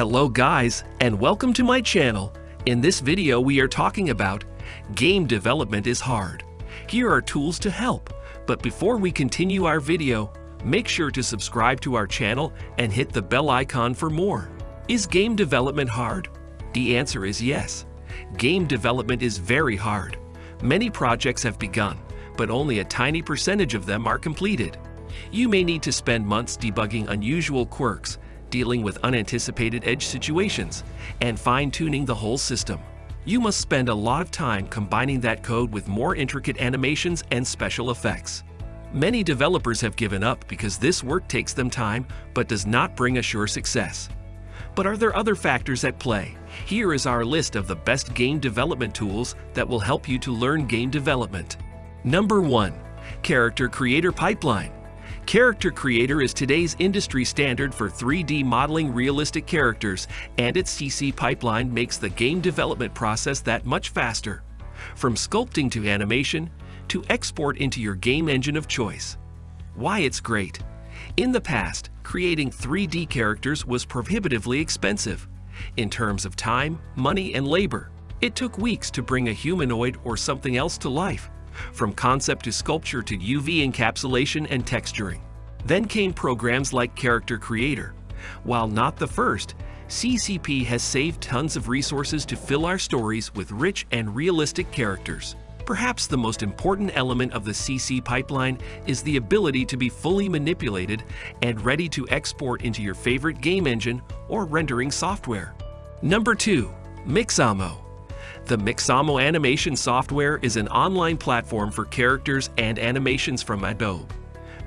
Hello guys, and welcome to my channel. In this video we are talking about Game development is hard. Here are tools to help. But before we continue our video, make sure to subscribe to our channel and hit the bell icon for more. Is game development hard? The answer is yes. Game development is very hard. Many projects have begun, but only a tiny percentage of them are completed. You may need to spend months debugging unusual quirks, dealing with unanticipated edge situations, and fine-tuning the whole system. You must spend a lot of time combining that code with more intricate animations and special effects. Many developers have given up because this work takes them time but does not bring a sure success. But are there other factors at play? Here is our list of the best game development tools that will help you to learn game development. Number 1. Character Creator Pipeline Character Creator is today's industry standard for 3D modeling realistic characters, and its CC pipeline makes the game development process that much faster. From sculpting to animation, to export into your game engine of choice. Why it's great. In the past, creating 3D characters was prohibitively expensive. In terms of time, money, and labor, it took weeks to bring a humanoid or something else to life from concept to sculpture to UV encapsulation and texturing. Then came programs like Character Creator. While not the first, CCP has saved tons of resources to fill our stories with rich and realistic characters. Perhaps the most important element of the CC pipeline is the ability to be fully manipulated and ready to export into your favorite game engine or rendering software. Number 2. Mixamo the Mixamo animation software is an online platform for characters and animations from Adobe.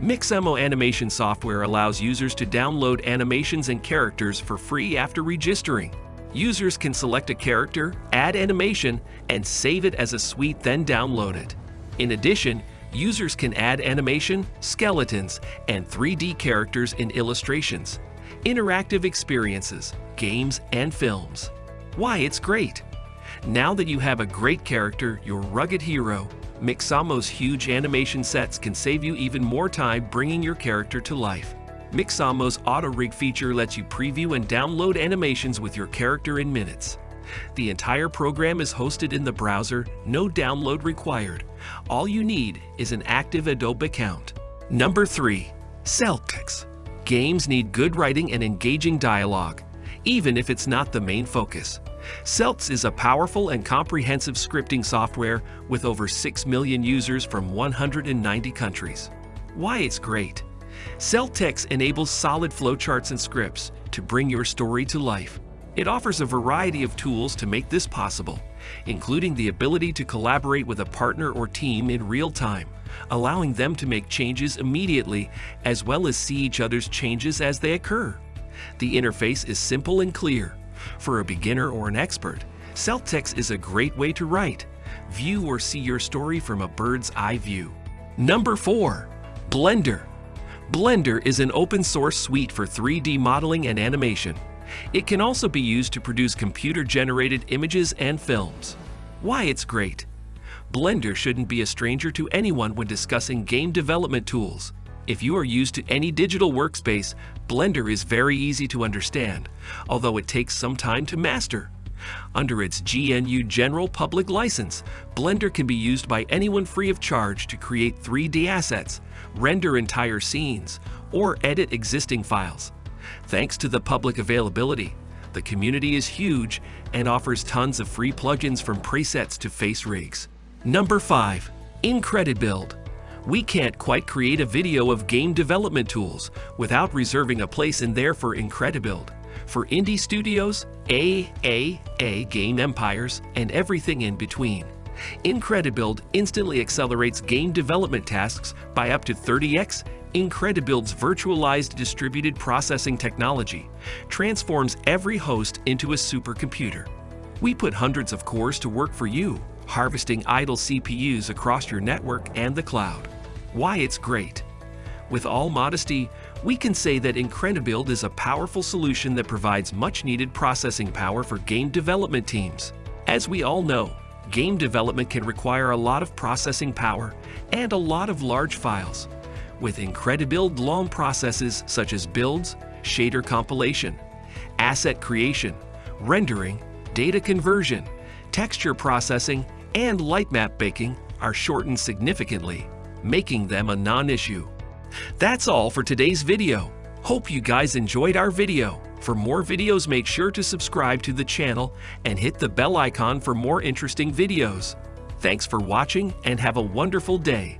Mixamo animation software allows users to download animations and characters for free after registering. Users can select a character, add animation, and save it as a suite then download it. In addition, users can add animation, skeletons, and 3D characters in illustrations, interactive experiences, games, and films. Why it's great! Now that you have a great character, your rugged hero, Mixamo's huge animation sets can save you even more time bringing your character to life. Mixamo's Auto Rig feature lets you preview and download animations with your character in minutes. The entire program is hosted in the browser, no download required. All you need is an active Adobe account. Number 3. Celtx. Games need good writing and engaging dialogue, even if it's not the main focus. Celtx is a powerful and comprehensive scripting software with over 6 million users from 190 countries. Why it's great. Celtx enables solid flowcharts and scripts to bring your story to life. It offers a variety of tools to make this possible, including the ability to collaborate with a partner or team in real time, allowing them to make changes immediately as well as see each other's changes as they occur. The interface is simple and clear, for a beginner or an expert, Celtx is a great way to write. View or see your story from a bird's eye view. Number 4. Blender. Blender is an open source suite for 3D modeling and animation. It can also be used to produce computer-generated images and films. Why it's great. Blender shouldn't be a stranger to anyone when discussing game development tools. If you are used to any digital workspace, Blender is very easy to understand, although it takes some time to master. Under its GNU General Public License, Blender can be used by anyone free of charge to create 3D assets, render entire scenes, or edit existing files. Thanks to the public availability, the community is huge and offers tons of free plugins from presets to face rigs. Number 5. Incredibuild we can't quite create a video of game development tools without reserving a place in there for Incredibuild. For indie studios, AAA game empires, and everything in between. Incredibuild instantly accelerates game development tasks by up to 30x. Incredibuild's virtualized distributed processing technology transforms every host into a supercomputer. We put hundreds of cores to work for you, harvesting idle CPUs across your network and the cloud why it's great. With all modesty, we can say that Incredibuild is a powerful solution that provides much needed processing power for game development teams. As we all know, game development can require a lot of processing power and a lot of large files. With Incredibuild long processes such as builds, shader compilation, asset creation, rendering, data conversion, texture processing, and lightmap baking are shortened significantly, making them a non-issue. That's all for today's video. Hope you guys enjoyed our video. For more videos, make sure to subscribe to the channel and hit the bell icon for more interesting videos. Thanks for watching and have a wonderful day.